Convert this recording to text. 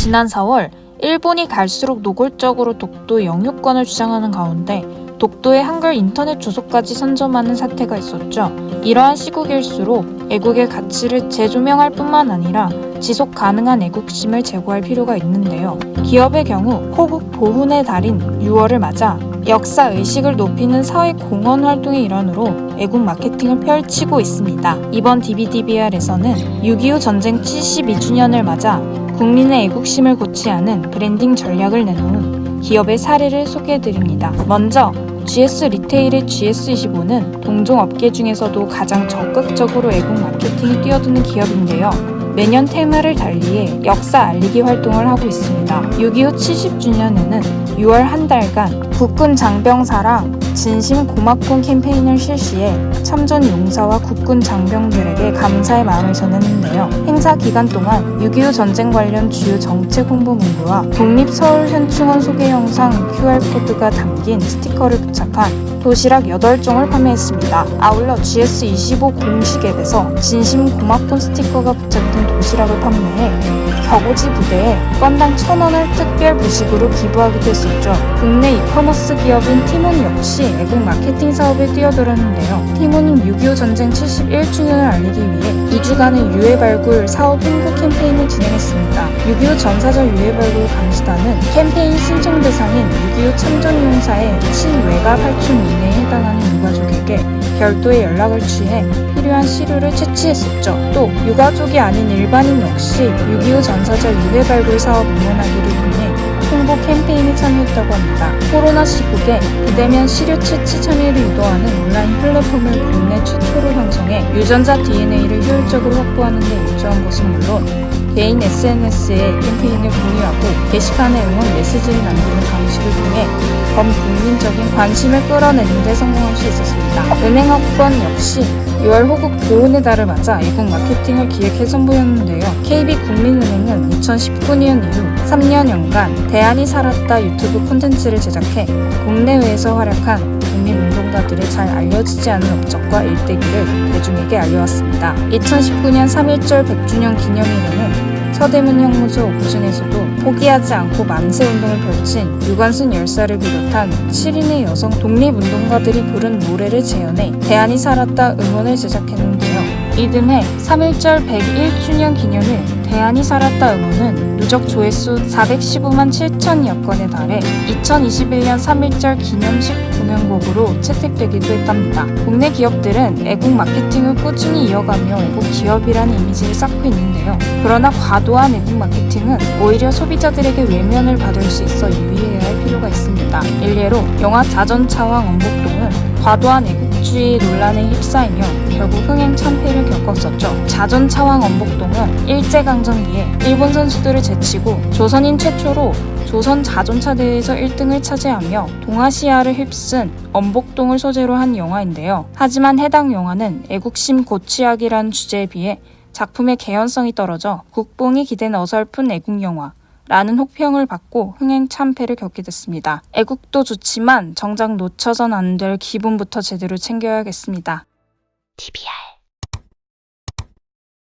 지난 4월 일본이 갈수록 노골적으로 독도 영유권을 주장하는 가운데 독도의 한글 인터넷 주소까지 선점하는 사태가 있었죠. 이러한 시국일수록 애국의 가치를 재조명할 뿐만 아니라 지속 가능한 애국심을 제고할 필요가 있는데요. 기업의 경우 호국 보훈의 달인 6월을 맞아 역사 의식을 높이는 사회 공헌 활동의 일환으로 애국 마케팅을 펼치고 있습니다. 이번 DBDBR에서는 6.25 전쟁 72주년을 맞아 국민의 애국심을 고취하는 브랜딩 전략을 내놓은 기업의 사례를 소개해드립니다. 먼저 GS 리테일의 GS25는 동종 업계 중에서도 가장 적극적으로 애국 마케팅에 뛰어드는 기업인데요. 매년 테마를 달리해 역사 알리기 활동을 하고 있습니다. 6.25 70주년에는 6월 한 달간 국군 장병사랑 진심 고맙군 캠페인을 실시해 참전 용사와 국군 장병들에게 감사의 마음을 전했는데요. 행사 기간 동안 6.25 전쟁 관련 주요 정책 홍보 문구와 국립서울현충원 소개 영상 QR코드가 담긴 스티커를 부착한 도시락 8종을 판매했습니다. 아울러 GS25 공식 앱에서 진심 고맙군 스티커가 부착된 도시락을 판매해 격오지 부대에 건당 1,000원을 특별 부식으로 기부하기도 했었죠. 국내 이커머스 기업인 티몬 역시 애국 마케팅 사업에 뛰어들었는데요. 티몬은 6.25 전쟁 71주년을 알리기 위해 2주간의 유해 발굴 사업 홍보 캠페인을 진행했습니다. 6.25 전사절 유해 발굴 감시단은 캠페인 신청 대상인 6.25 참전 용사의 친외가 팔촌 이내에 해당하는 유가족에게 별도의 연락을 취해 필요한 시료를 채취했었죠. 또 유가족이 아닌 일반인 역시 6.25 전사절 유해 발굴 사업 응원하기를 홍보 캠페인에 참여했다고 합니다. 코로나 시국에 비대면 시료 채취 참여를 유도하는 온라인 플랫폼을 국내 최초로 형성해 유전자 DNA를 효율적으로 확보하는 데 일조한 것은 물론 개인 SNS에 캠페인을 공유하고 게시판에 응원 메시지를 남기는 방식을 통해 범국민적인 관심을 끌어내는 데 성공할 수 있었습니다. 은행학번 역시 6월 호국 보훈의 달을 맞아 애국 마케팅을 기획해 선보였는데요. KB국민은행은 2019년 이후 3년여간 대안이 살았다 유튜브 콘텐츠를 제작해 국내외에서 활약한 독립운동가들의 잘 알려지지 않은 업적과 일대기를 대중에게 알려왔습니다. 2019년 3.1절 100주년 기념일에는 서대문 형무소 옥중에서도 포기하지 않고 만세 운동을 펼친 유관순 열사를 비롯한 7인의 여성 독립운동가들이 부른 노래를 재현해 대안이 살았다 응원을 제작했는데요. 이듬해 3.1절 101주년 기념일 대안이 살았다 응원은 누적 조회수 415만 7천여 건에 달해 2021년 3.1절 기념식 공연곡으로 채택되기도 했답니다. 국내 기업들은 애국 마케팅을 꾸준히 이어가며 애국 기업이라는 이미지를 쌓고 있는데요. 그러나 과도한 애국 마케팅은 오히려 소비자들에게 외면을 받을 수 있어 유의해야 할 필요가 있습니다. 일례로 영화 자전차왕 엄복동은 과도한 애국주의 논란에 휩싸이며 결국 흥행 참패를 겪었었죠. 자전 차왕 엄복동은 일제강점기에 일본 선수들을 제치고 조선인 최초로 조선 자전차 대회에서 1등을 차지하며 동아시아를 휩쓴 엄복동을 소재로 한 영화인데요. 하지만 해당 영화는 애국심 고취하기라는 주제에 비해 작품의 개연성이 떨어져 국뽕이 기댄 어설픈 애국 영화, 라는 혹평을 받고 흥행 참패를 겪게 됐습니다. 애국도 좋지만 정작 놓쳐선 안 될 기분부터 제대로 챙겨야겠습니다. TBR